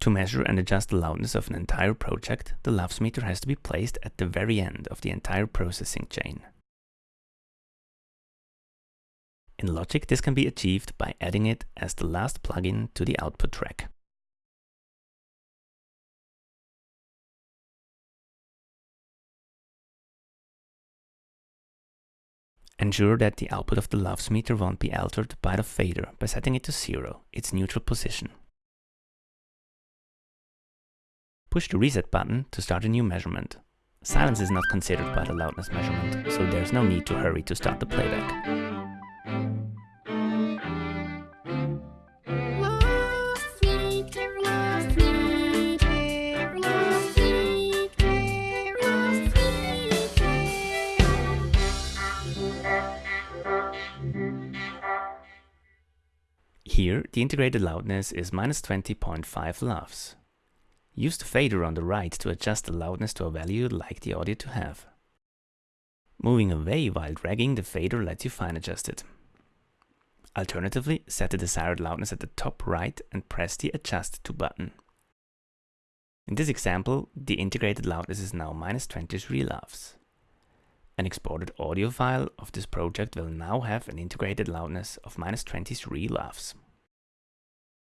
To measure and adjust the loudness of an entire project, the LUFS meter has to be placed at the very end of the entire processing chain. In Logic, this can be achieved by adding it as the last plugin to the output track. Ensure that the output of the LUFS meter won't be altered by the fader by setting it to zero, its neutral position. Push the reset button to start a new measurement. Silence is not considered by the loudness measurement, so there's no need to hurry to start the playback. Here, the integrated loudness is minus 20.5 LUFS. Use the fader on the right to adjust the loudness to a value you'd like the audio to have. Moving away while dragging the fader lets you fine adjust it. Alternatively, set the desired loudness at the top right and press the Adjust to button. In this example, the integrated loudness is now minus 23 LUFS. An exported audio file of this project will now have an integrated loudness of minus 23 LUFS.